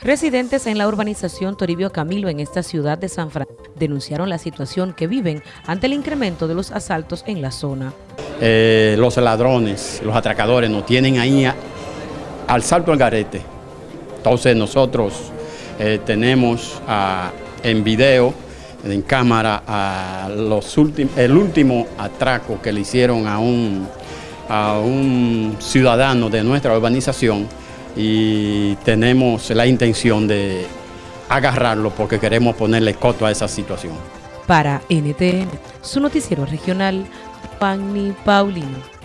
Residentes en la urbanización Toribio Camilo en esta ciudad de San Francisco denunciaron la situación que viven ante el incremento de los asaltos en la zona. Eh, los ladrones, los atracadores nos tienen ahí al salto al garete. Entonces nosotros eh, tenemos ah, en video, en cámara, el último atraco que le hicieron a un ciudadano de nuestra urbanización y tenemos la intención de agarrarlo porque queremos ponerle coto a esa situación. Para NTN, su noticiero regional, Fanny Paulino.